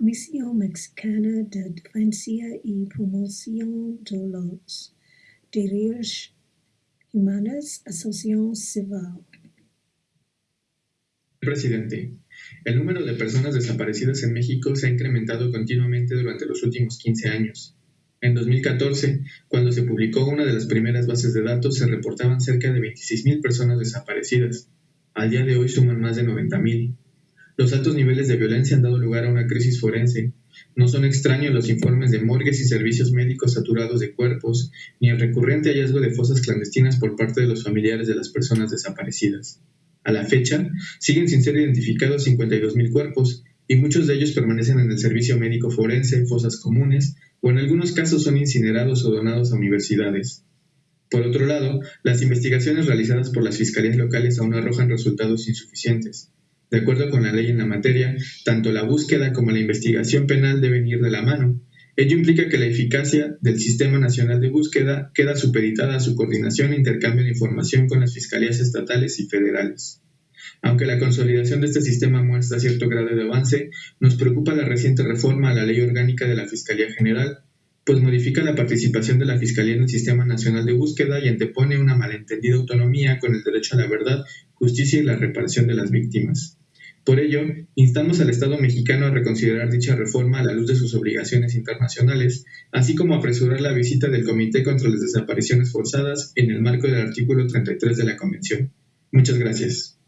Comisión Mexicana de Defensa y Promoción de los Derechos Humanos, Asociación Civil. Presidente, el número de personas desaparecidas en México se ha incrementado continuamente durante los últimos 15 años. En 2014, cuando se publicó una de las primeras bases de datos, se reportaban cerca de 26.000 personas desaparecidas. Al día de hoy suman más de 90.000. Los altos niveles de violencia han dado lugar a una crisis forense. No son extraños los informes de morgues y servicios médicos saturados de cuerpos, ni el recurrente hallazgo de fosas clandestinas por parte de los familiares de las personas desaparecidas. A la fecha, siguen sin ser identificados 52.000 cuerpos, y muchos de ellos permanecen en el servicio médico forense, en fosas comunes, o en algunos casos son incinerados o donados a universidades. Por otro lado, las investigaciones realizadas por las fiscalías locales aún arrojan resultados insuficientes. De acuerdo con la ley en la materia, tanto la búsqueda como la investigación penal deben ir de la mano. Ello implica que la eficacia del Sistema Nacional de Búsqueda queda supeditada a su coordinación e intercambio de información con las fiscalías estatales y federales. Aunque la consolidación de este sistema muestra cierto grado de avance, nos preocupa la reciente reforma a la Ley Orgánica de la Fiscalía General, pues modifica la participación de la Fiscalía en el Sistema Nacional de Búsqueda y antepone una malentendida autonomía con el derecho a la verdad, justicia y la reparación de las víctimas. Por ello, instamos al Estado mexicano a reconsiderar dicha reforma a la luz de sus obligaciones internacionales, así como apresurar la visita del Comité contra las Desapariciones Forzadas en el marco del artículo 33 de la Convención. Muchas gracias.